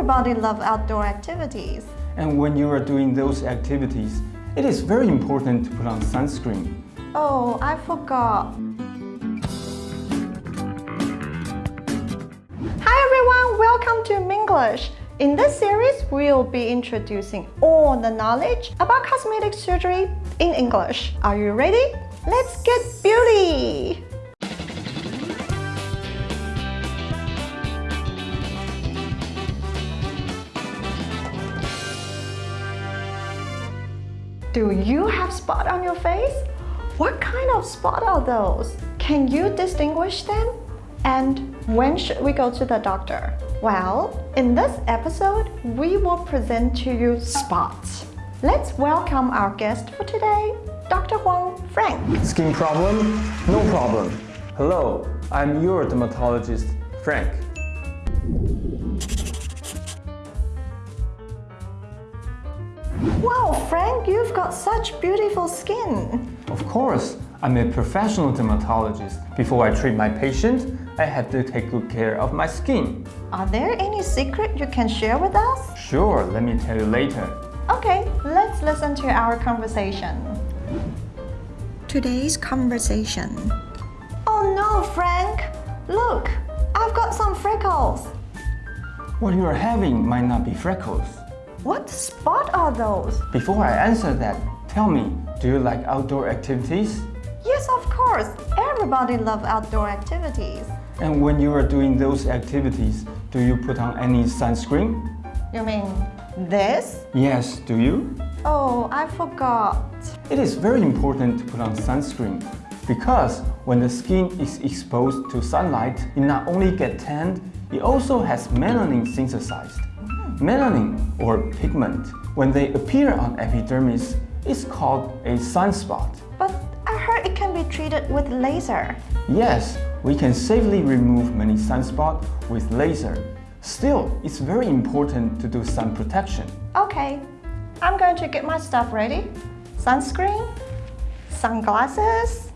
Everybody loves outdoor activities. And when you are doing those activities, it is very important to put on sunscreen. Oh, I forgot. Hi everyone, welcome to Minglish. In this series, we'll be introducing all the knowledge about cosmetic surgery in English. Are you ready? Let's get beauty! Do you have spot on your face? What kind of spot are those? Can you distinguish them? And when should we go to the doctor? Well, in this episode, we will present to you spots. Let's welcome our guest for today, Dr. Huang Frank. Skin problem? No problem. Hello, I'm your dermatologist, Frank. Wow, Frank, you've got such beautiful skin. Of course, I'm a professional dermatologist. Before I treat my patient, I have to take good care of my skin. Are there any secret you can share with us? Sure, let me tell you later. Okay, let's listen to our conversation. Today's conversation. Oh no, Frank! Look, I've got some freckles. What you are having might not be freckles. What spot are those? Before I answer that, tell me, do you like outdoor activities? Yes, of course. Everybody loves outdoor activities. And when you are doing those activities, do you put on any sunscreen? You mean this? Yes, do you? Oh, I forgot. It is very important to put on sunscreen because when the skin is exposed to sunlight, it not only gets tanned, it also has melanin synthesized. Melanin, or pigment, when they appear on epidermis, is called a sunspot. But I heard it can be treated with laser. Yes, we can safely remove many sunspots with laser. Still, it's very important to do sun protection. Okay, I'm going to get my stuff ready. Sunscreen, sunglasses,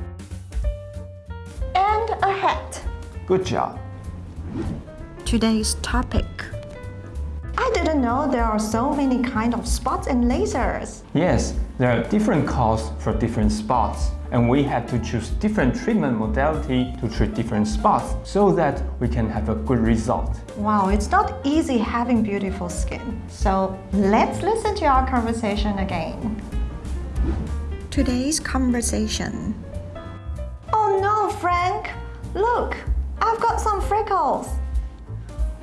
and a hat. Good job. Today's topic. I didn't know there are so many kind of spots and lasers. Yes, there are different calls for different spots, and we have to choose different treatment modality to treat different spots so that we can have a good result. Wow, it's not easy having beautiful skin. So let's listen to our conversation again. Today's conversation. Oh no, Frank! Look, I've got some freckles.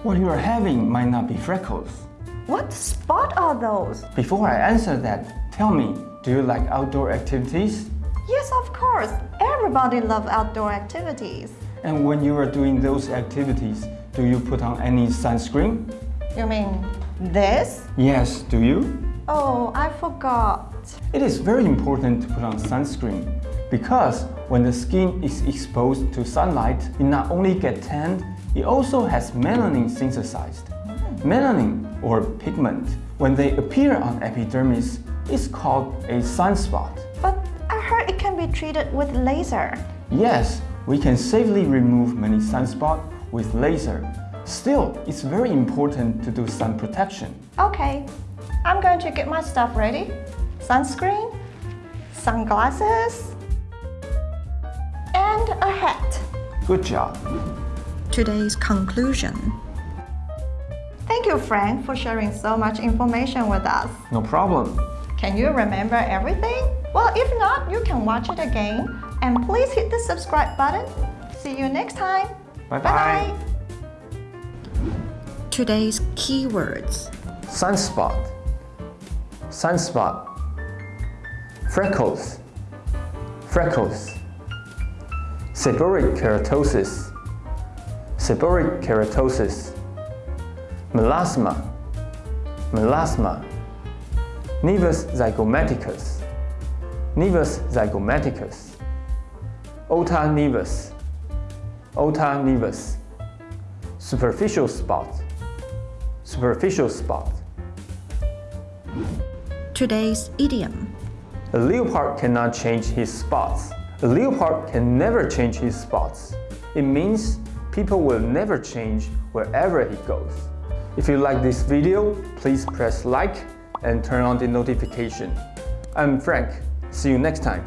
What you are having might not be freckles. What spot are those? Before I answer that, tell me, do you like outdoor activities? Yes, of course. Everybody loves outdoor activities. And when you are doing those activities, do you put on any sunscreen? You mean this? Yes, do you? Oh, I forgot. It is very important to put on sunscreen because when the skin is exposed to sunlight, it not only gets tanned, it also has melanin synthesized. Melanin, or pigment, when they appear on epidermis, is called a sunspot. But I heard it can be treated with laser. Yes, we can safely remove many sunspots with laser. Still, it's very important to do sun protection. Okay, I'm going to get my stuff ready. Sunscreen, sunglasses, and a hat. Good job. Today's conclusion. Thank you, Frank, for sharing so much information with us. No problem. Can you remember everything? Well, if not, you can watch it again. And please hit the subscribe button. See you next time. Bye-bye. Today's keywords. Sunspot. Sunspot. Freckles. Freckles. Seborrheic keratosis. Seborrheic keratosis. Melasma. Melasma. Nevus zygomaticus. Nevus zygomaticus. Ota nevus. Ota nevus. Superficial spot. Superficial spot. Today's idiom. A leopard cannot change his spots. A leopard can never change his spots. It means people will never change wherever he goes. If you like this video, please press like and turn on the notification. I'm Frank. See you next time.